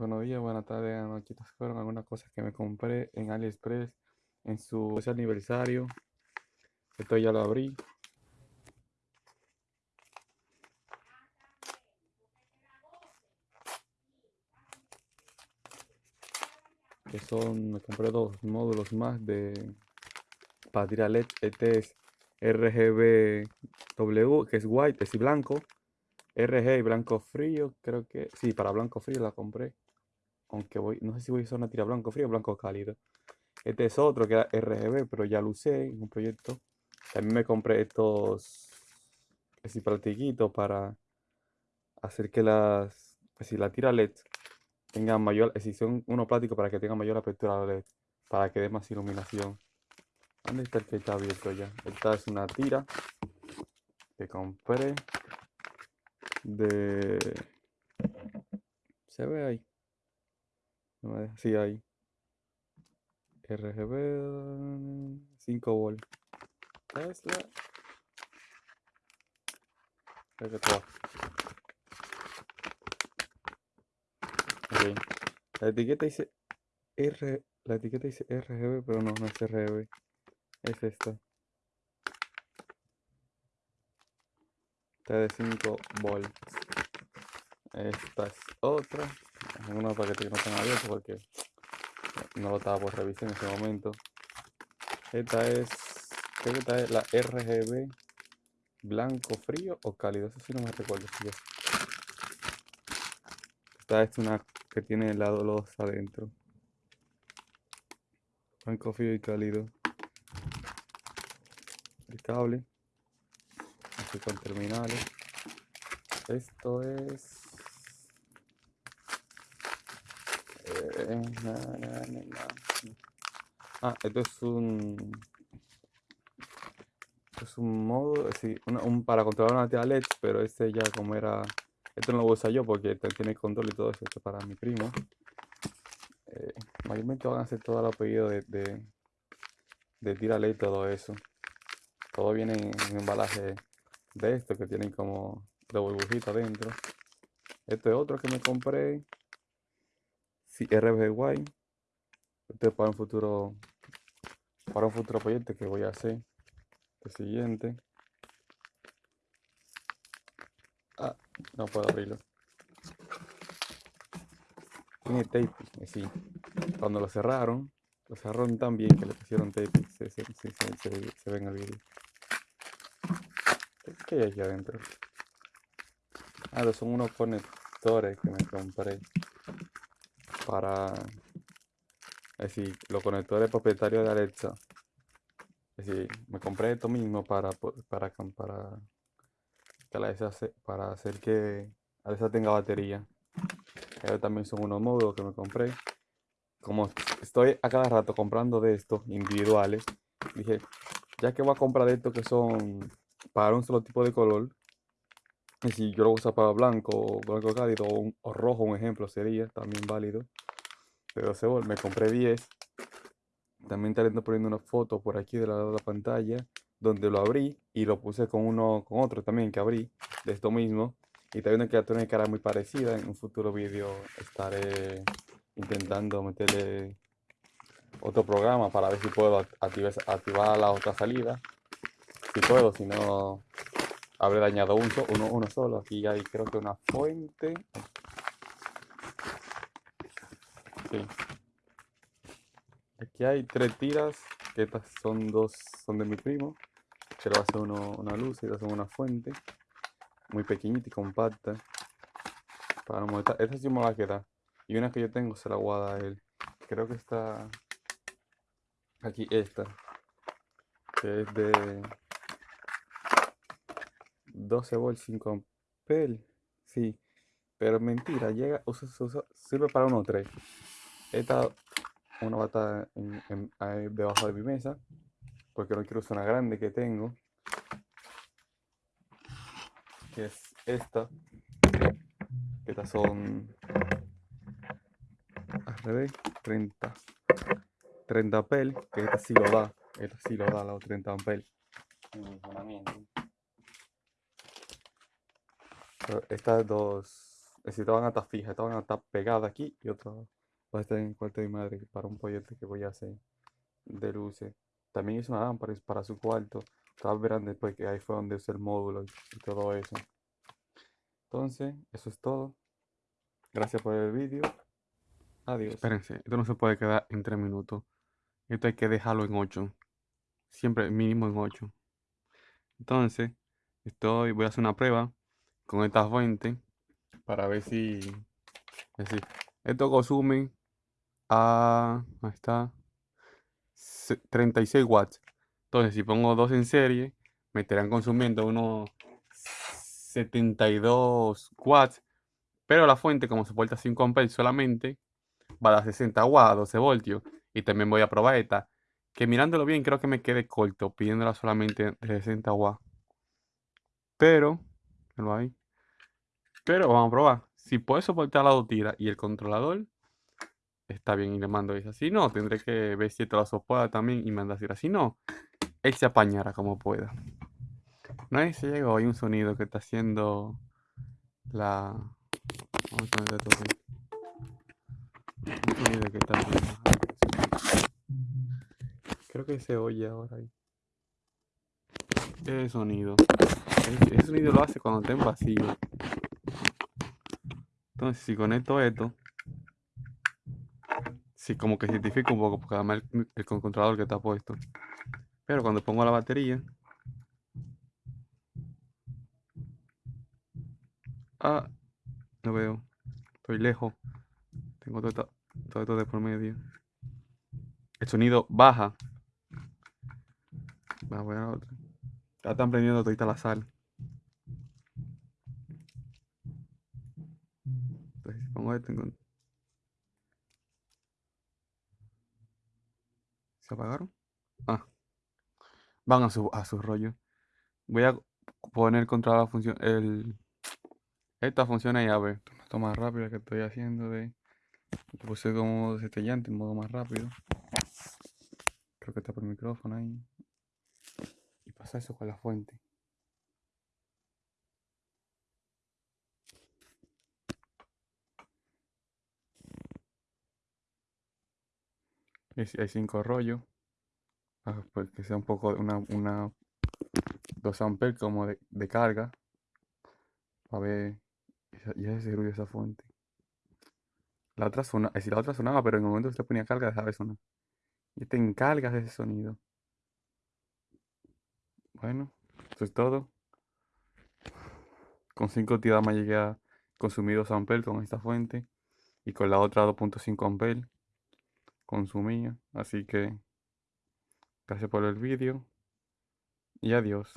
Buenos días, buenas tardes. Estas fueron algunas cosas que me compré en AliExpress en su aniversario. Esto ya lo abrí. Que son, me compré dos módulos más de para tirar LED. Este es RGB W, que es white, es blanco. RG blanco frío, creo que sí, para blanco frío la compré. Aunque voy, no sé si voy a usar una tira blanco frío o blanco cálido. Este es otro que era RGB, pero ya lo usé en un proyecto. También me compré estos así platiquitos para hacer que las, pues si la tira LED tenga mayor, si son unos plásticos para que tenga mayor apertura LED, para que dé más iluminación. ¿Dónde está el que está abierto ya? Esta es una tira que compré de... ¿Se ve ahí? No me deja, sí, ahí. RGB 5 volt. Tesla. La etiqueta dice R. La etiqueta dice RGB, pero no, no es RGB. Es esta. De 5 volts. Esta es otra. Unos paquetes que no están abiertos porque no lo estaba por revisar en ese momento. Esta es, creo que es la RGB blanco frío o cálido, eso sí no me recuerdo. Esta es una que tiene el lado los adentro. Blanco frío y cálido. El cable. Con terminales. Esto es Ah, esto es un. es un modo, sí, un, para controlar una tía LED, pero este ya como era. Esto no lo voy a usar yo porque tiene control y todo eso. Esto para mi primo. Eh, mayormente van a hacer todo el apellido de, de, tira LED y todo eso. Todo viene en, un embalaje de esto que tienen como de burbujita adentro. Este es otro que me compré sí, RBY. Este es para un futuro para un futuro proyecto que voy a hacer. El siguiente. Ah, no puedo abrirlo. Tiene tape, sí. Cuando lo cerraron, lo cerraron tan bien que le pusieron tape. Se, se, se, vídeo. ¿Qué hay aquí adentro? Ah, son unos conectores que me compré para es decir, los conectores propietarios de Alexa. Es decir, me compré esto mismo para, para, para, para hacer que Alexa tenga batería. También son unos módulos que me compré. Como estoy a cada rato comprando de estos individuales, dije, ya que voy a comprar de estos que son para un solo tipo de color, y si yo lo uso para blanco, blanco cálido o, rojo, un ejemplo, sería también válido. Pero se me compré 10. También estaré poniendo una foto por aquí de lado de la pantalla, donde lo abrí y lo puse con uno, con otro también que abrí, de esto mismo. Y también una criatura de cara muy parecida. En un futuro vídeo estaré intentando meterle otro programa para ver si puedo activar, activar la otra salida. Si puedo, si no, habré dañado un uno, uno solo. Aquí hay creo que una fuente. Sí. Aquí hay tres tiras, que estas son dos, son de mi primo. Va a ser uno, una luz y estas son una fuente. Muy pequeñita y compacta. Para montar. Esta sí me va a quedar. Y una que yo tengo se la voy a él. Creo que está aquí esta. Que es de 12 volts 5 amperes. Sí, pero mentira, llega, usa, usa, sirve para uno 3. Esta una va a estar debajo de mi mesa, porque no quiero usar una grande que tengo, que es esta. Que estas son al revés, 30 30 pel, que esta sí lo da, esta sí lo da, la 30 ampel estas dos, si estaban hasta fijas, estaban hasta pegadas aquí y otra va a estar en el cuarto de mi madre para un proyecto que voy a hacer de luces. También hice una lámpara para su cuarto. Ustedes verán después que ahí fue donde usé el módulo y todo eso. Entonces, eso es todo. Gracias por el vídeo. Adiós. Espérense, esto no se puede quedar en 3 minutos. Esto hay que dejarlo en 8. Siempre mínimo en 8. Entonces, estoy, voy a hacer una prueba con esta fuente para ver si, esto consume a, ahí está, 36 watts. Entonces, si pongo dos en serie, me estarán consumiendo unos 72 watts. Pero la fuente, como soporta 5 amperes solamente, va a dar 60 watts, 12 voltios. Y también voy a probar esta, que mirándolo bien creo que me quede corto, pidiéndola solamente de 60 watts. Pero, ahí. Pero vamos a probar. Si puede soportar la dotira y el controlador, está bien y le mando esa. Si no, tendré que ver si esto la soporta también y mandar así. Si no, él se apañará como pueda. No hay se llegó, hay un sonido que está haciendo la... Vamos a poner aquí. Un sonido que está. Creo que se oye ahora ahí. Ese sonido. Ese sonido lo hace cuando está en vacío. Entonces, si conecto esto, sí, como que identifica un poco, porque además el, el controlador que está puesto. Pero cuando pongo la batería, ah, no veo, estoy lejos, tengo todo esto, todo de por medio. El sonido baja. Va, voy a la otra. Ya están prendiendo todita la sal. ¿Se apagaron? Ah. Van a su, a su rollo. Voy a poner contra la función... El... Esta funciona ya, ve. Esto más rápido que estoy haciendo de... Puse como destellante en modo más rápido. Creo que está por el micrófono ahí. Y pasa eso con la fuente. Hay cinco rollos. Ah, pues que sea un poco una, una 2 amperes como de, de carga. A ver. Y ese ruido esa fuente. La otra zona, es decir, la otra sonaba, pero en el momento que se ponía carga dejaba de sonar. Y te encargas de ese sonido. Bueno, eso es todo. Con 5 tiradas me llegué a consumir 2 amperes con esta fuente. Y con la otra 2.5 amperes consumía. Así que gracias por el vídeo y adiós.